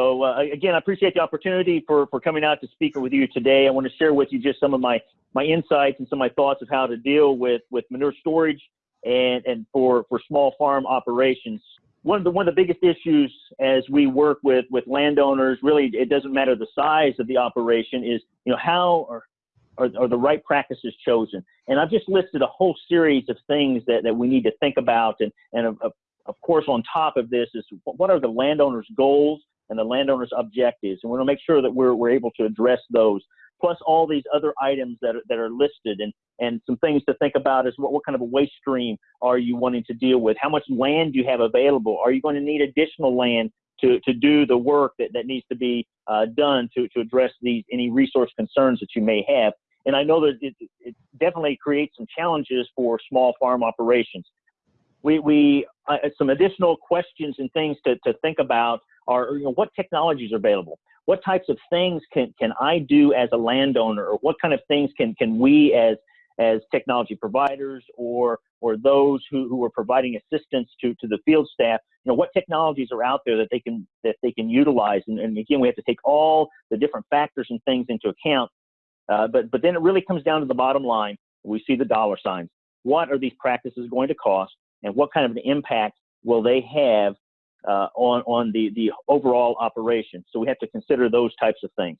So uh, again, I appreciate the opportunity for, for coming out to speak with you today. I want to share with you just some of my, my insights and some of my thoughts of how to deal with, with manure storage and, and for, for small farm operations. One of the one of the biggest issues as we work with with landowners, really, it doesn't matter the size of the operation, is you know how are are, are the right practices chosen. And I've just listed a whole series of things that, that we need to think about, and and of, of, of course on top of this is what are the landowners' goals and the landowners' objectives, and we want to make sure that we're we're able to address those plus all these other items that are, that are listed and, and some things to think about is what, what kind of a waste stream are you wanting to deal with? How much land do you have available? Are you going to need additional land to, to do the work that, that needs to be uh, done to, to address these any resource concerns that you may have? And I know that it, it definitely creates some challenges for small farm operations. We, we uh, some additional questions and things to, to think about are you know, what technologies are available what types of things can, can I do as a landowner or what kind of things can, can we as, as technology providers or, or those who, who are providing assistance to, to the field staff, you know, what technologies are out there that they can, that they can utilize. And, and again, we have to take all the different factors and things into account. Uh, but, but then it really comes down to the bottom line. We see the dollar signs. What are these practices going to cost and what kind of an impact will they have uh, on, on the, the overall operation. So we have to consider those types of things.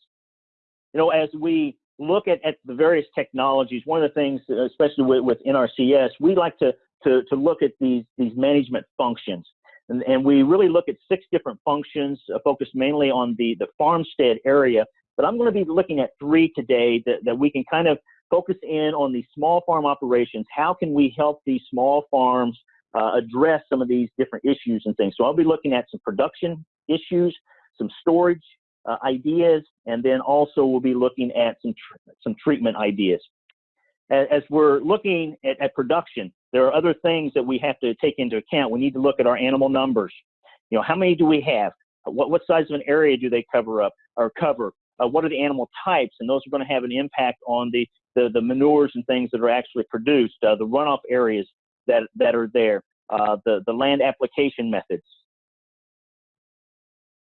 You know, as we look at, at the various technologies, one of the things, especially with, with NRCS, we like to, to, to look at these, these management functions. And, and we really look at six different functions uh, focused mainly on the, the farmstead area. But I'm going to be looking at three today that, that we can kind of focus in on the small farm operations. How can we help these small farms uh, address some of these different issues and things. So I'll be looking at some production issues, some storage uh, ideas, and then also we'll be looking at some tr some treatment ideas. As, as we're looking at, at, production, there are other things that we have to take into account. We need to look at our animal numbers. You know, how many do we have? What, what size of an area do they cover up or cover? Uh, what are the animal types? And those are going to have an impact on the, the, the manures and things that are actually produced, uh, the runoff areas that, that are there, uh, the, the land application methods.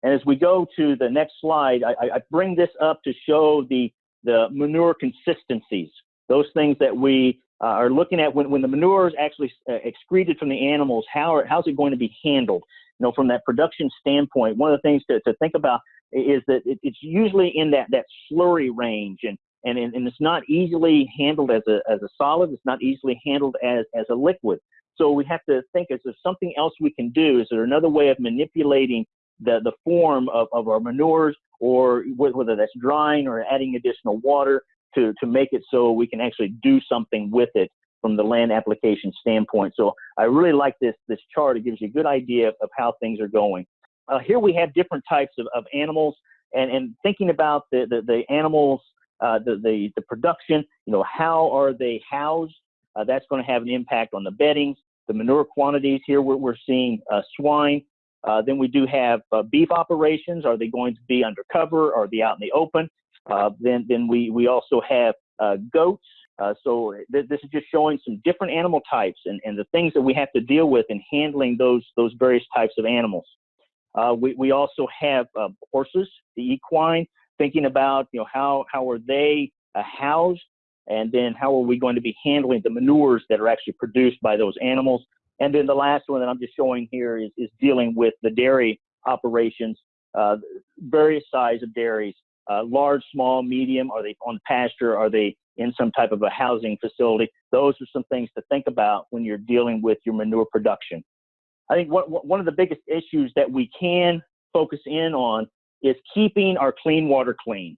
And as we go to the next slide, I, I bring this up to show the, the manure consistencies, those things that we uh, are looking at when, when the manure is actually uh, excreted from the animals, how are, how's it going to be handled? You know, from that production standpoint, one of the things to, to think about is that it, it's usually in that, that slurry range and, and, and it's not easily handled as a, as a solid. It's not easily handled as, as a liquid. So we have to think, is there something else we can do? Is there another way of manipulating the, the form of, of our manures or whether that's drying or adding additional water to, to make it so we can actually do something with it from the land application standpoint. So I really like this, this chart. It gives you a good idea of, how things are going. Uh, here we have different types of, of animals and, and thinking about the, the, the animals, uh, the, the, the production, you know, how are they housed? Uh, that's going to have an impact on the beddings, the manure quantities. Here we're, we're seeing uh, swine. Uh, then we do have uh, beef operations. Are they going to be undercover? Or are they out in the open? Uh, then then we, we also have uh, goats. so th this is just showing some different animal types and, and the things that we have to deal with in handling those, those various types of animals. we, we also have horses, the equine, thinking about you know how, how are they housed and then how are we going to be handling the manures that are actually produced by those animals? And then the last one that I'm just showing here is, is dealing with the dairy operations, uh, various size of dairies, uh, large, small, medium. Are they on pasture? Are they in some type of a housing facility? Those are some things to think about when you're dealing with your manure production. I think what, one of the biggest issues that we can focus in on is keeping our clean water clean.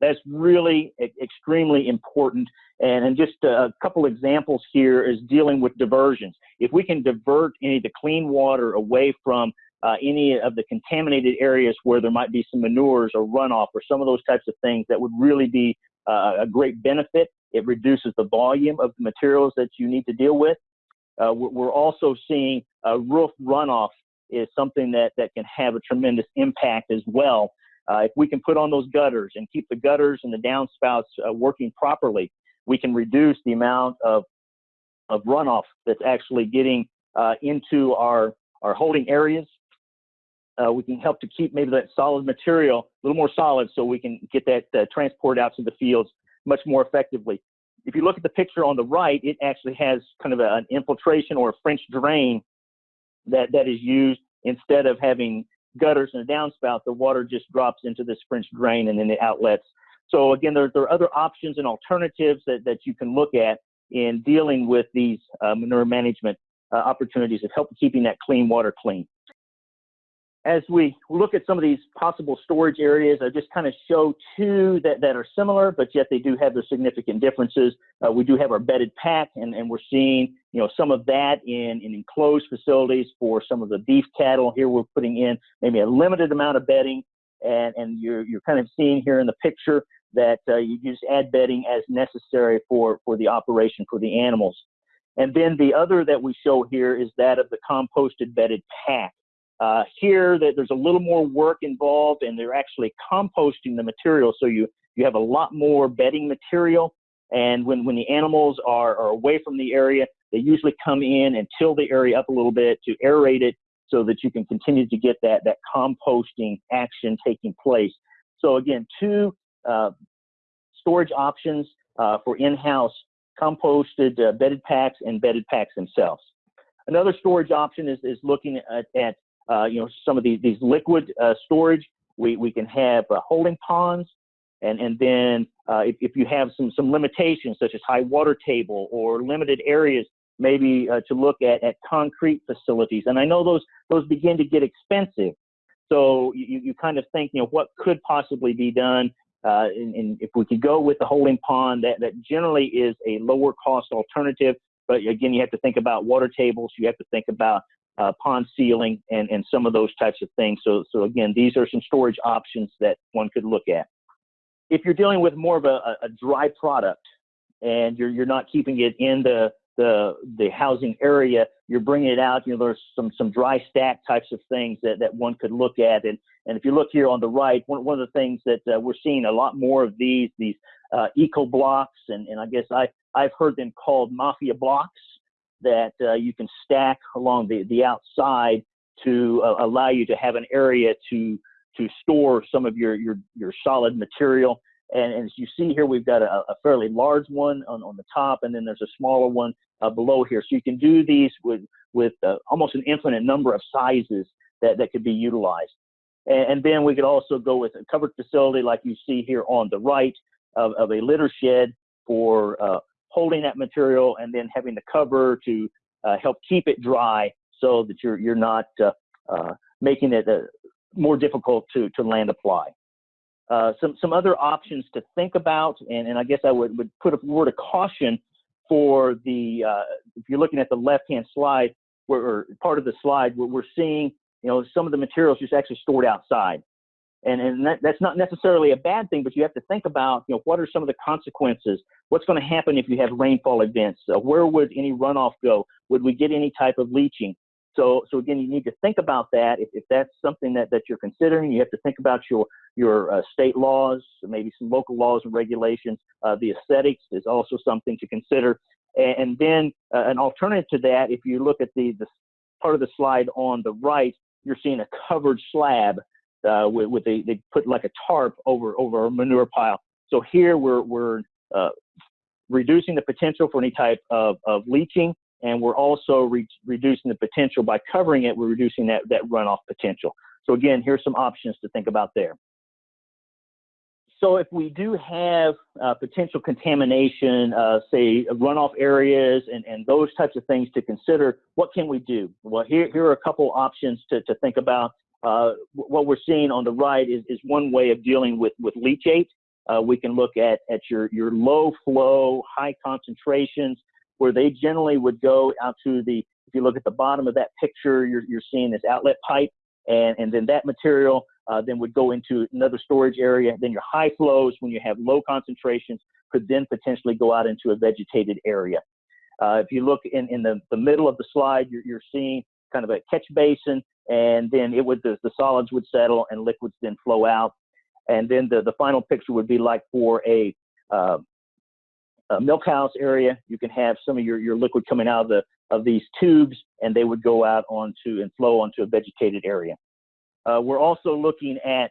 That's really extremely important. And, and just a couple examples here is dealing with diversions. If we can divert any of the clean water away from uh, any of the contaminated areas where there might be some manures or runoff or some of those types of things, that would really be uh, a great benefit. It reduces the volume of the materials that you need to deal with. Uh, we're also seeing roof runoff is something that, that can have a tremendous impact as well. Uh, if we can put on those gutters and keep the gutters and the downspouts uh, working properly, we can reduce the amount of, of runoff that's actually getting uh, into our, our holding areas. uh, we can help to keep maybe that solid material a little more solid so we can get that uh, transport out to the fields much more effectively. If you look at the picture on the right, it actually has kind of a, an infiltration or a French drain that, that is used instead of having gutters and a downspout, the water just drops into this French drain and then it outlets. So again, there, there are other options and alternatives that, that you can look at in dealing with these uh, manure management uh, opportunities of help keeping that clean water clean as we look at some of these possible storage areas, I just kind of show two that, that are similar, but yet they do have their significant differences. Uh, we do have our bedded pack, and, and we're seeing you know some of that in, in enclosed facilities for some of the beef cattle. Here we're putting in maybe a limited amount of bedding, and, and you're, you're kind of seeing here in the picture that uh, you just add bedding as necessary for, for the operation for the animals. And then the other that we show here is that of the composted bedded pack. Uh, here, that there's a little more work involved, and they're actually composting the material, so you you have a lot more bedding material. And when when the animals are, are away from the area, they usually come in and till the area up a little bit to aerate it, so that you can continue to get that that composting action taking place. So again, two uh, storage options uh, for in-house composted uh, bedded packs and bedded packs themselves. Another storage option is, is looking at, at uh, you know, some of these, these liquid uh, storage. We, we can have uh, holding ponds, and, and then uh, if, if you have some, some limitations such as high water table or limited areas, maybe uh, to look at, at concrete facilities. And I know those, those begin to get expensive. So you, you kind of think, you know, what could possibly be done? Uh, and, and, if we could go with the holding pond, that, that generally is a lower cost alternative. But again, you have to think about water tables. You have to think about uh, pond sealing and, and some of those types of things. So, so again, these are some storage options that one could look at. If you're dealing with more of a, a dry product and you're, you're not keeping it in the, the, the housing area, you're bringing it out, you know, there's some, some dry stack types of things that, that one could look at. And, and if you look here on the right, one, one of the things that uh, we're seeing a lot more of these, these uh, eco blocks, and, and I guess I, I've heard them called mafia blocks that uh, you can stack along the, the outside to uh, allow you to have an area to to store some of your your, your solid material. And, and as you see here, we've got a, a, fairly large one on, on the top, and then there's a smaller one uh, below here. So you can do these with with uh, almost an infinite number of sizes that, that could be utilized. And, and, then we could also go with a covered facility like you see here on the right of, of a litter shed for uh, holding that material and then having the cover to uh, help keep it dry so that you're you're not uh, uh, making it uh, more difficult to to land apply. Uh, some some other options to think about, and, and I guess I would, would put a word of caution for the if you're looking at the left hand slide where or part of the slide where we're seeing you know some of the materials just actually stored outside and and that, that's not necessarily a bad thing, but you have to think about you know what are some of the consequences? What's going to happen if you have rainfall events? Uh, where would any runoff go? Would we get any type of leaching? So so again, you need to think about that. If, if that's something that, that you're considering, you have to think about your your uh, state laws, maybe some local laws and regulations. Uh, the aesthetics is also something to consider. And, and then uh, an alternative to that, if you look at the the part of the slide on the right, you're seeing a covered slab uh, with, with a, they put like a tarp over over a manure pile. So here we're we're uh, reducing the potential for any type of, of leaching, and we're also re reducing the potential by covering it. We're reducing that that runoff potential. So again, here's some options to think about there. So if we do have uh, potential contamination, uh, say runoff areas and, and those types of things to consider, what can we do? Well, here, here are a couple options to, to think about. Uh, what we're seeing on the right is, is one way of dealing with, with leachate. Uh, we can look at, at your, your low flow, high concentrations, where they generally would go out to the, if you look at the bottom of that picture, you're, you're seeing this outlet pipe, and, and then that material uh, then would go into another storage area. Then your high flows, when you have low concentrations, could then potentially go out into a vegetated area. Uh, if you look in, in the, the middle of the slide, you're, you're seeing kind of a catch basin and then it would the, the solids would settle and liquids then flow out. And then the, the final picture would be like for a, uh, a milk house area, you can have some of your, your liquid coming out of the of these tubes and they would go out onto and flow onto a vegetated area. Uh, we're also looking at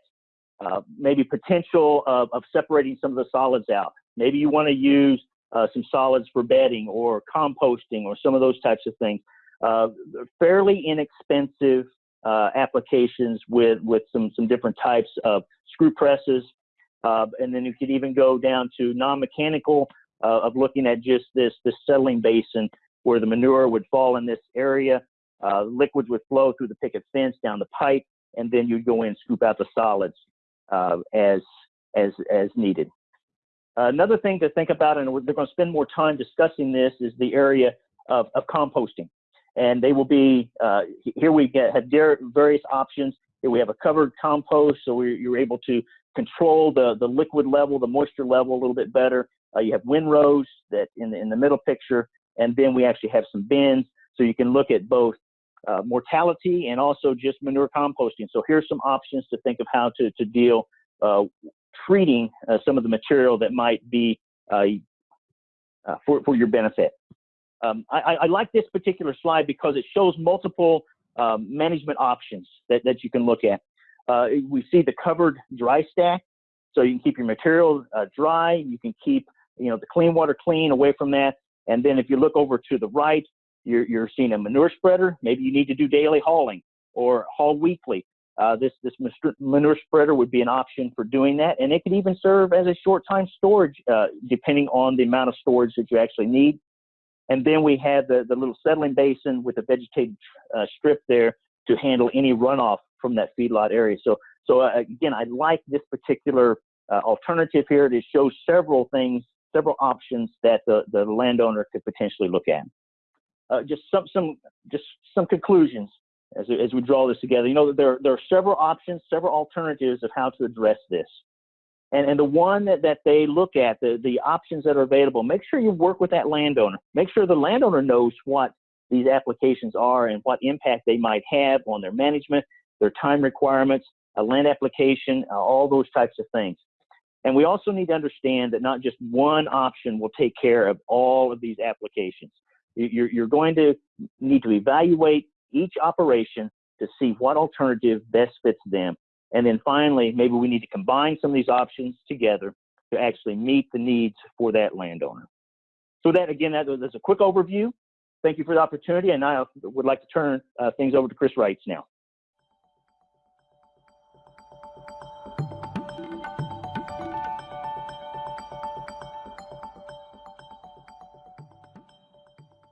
uh, maybe potential of, of separating some of the solids out. Maybe you want to use uh, some solids for bedding or composting or some of those types of things. Uh, fairly inexpensive uh, applications with with some some different types of screw presses, uh, and then you could even go down to non-mechanical uh, of looking at just this this settling basin where the manure would fall in this area, uh, liquids would flow through the picket fence down the pipe, and then you'd go in and scoop out the solids uh, as as as needed. another thing to think about, and we're, they're going to spend more time discussing this, is the area of, of composting and they will be uh, here. We get have various options. Here we have a covered compost, so we, you're able to control the the liquid level, the moisture level a little bit better. Uh, you have windrows that in the, in the middle picture, and then we actually have some bins, so you can look at both uh, mortality and also just manure composting. So here's some options to think of how to to deal uh, treating uh, some of the material that might be uh, for for your benefit. Um, I, I, like this particular slide because it shows multiple um, management options that, that you can look at. Uh, we see the covered dry stack, so you can keep your material uh, dry. You can keep you know the clean water clean away from that. And then if you look over to the right, you're, you're seeing a manure spreader. Maybe you need to do daily hauling or haul weekly. Uh, this this manure spreader would be an option for doing that, and it could even serve as a short time storage, uh, depending on the amount of storage that you actually need. And then we have the, the little settling basin with a vegetated uh, strip there to handle any runoff from that feedlot area. So, so uh, again, I like this particular uh, alternative here. It shows several things, several options that the, the landowner could potentially look at. Uh, just some, some, just some conclusions as, as we draw this together. You know, there, there are several options, several alternatives of how to address this and, and the one that, that they look at, the, the options that are available, make sure you work with that landowner. Make sure the landowner knows what these applications are and what impact they might have on their management, their time requirements, a land application, uh, all those types of things. And we also need to understand that not just one option will take care of all of these applications. You're, you're going to need to evaluate each operation to see what alternative best fits them and then finally, maybe we need to combine some of these options together to actually meet the needs for that landowner. So that again, that, that's a quick overview. Thank you for the opportunity, and I would like to turn uh, things over to Chris Wrights now.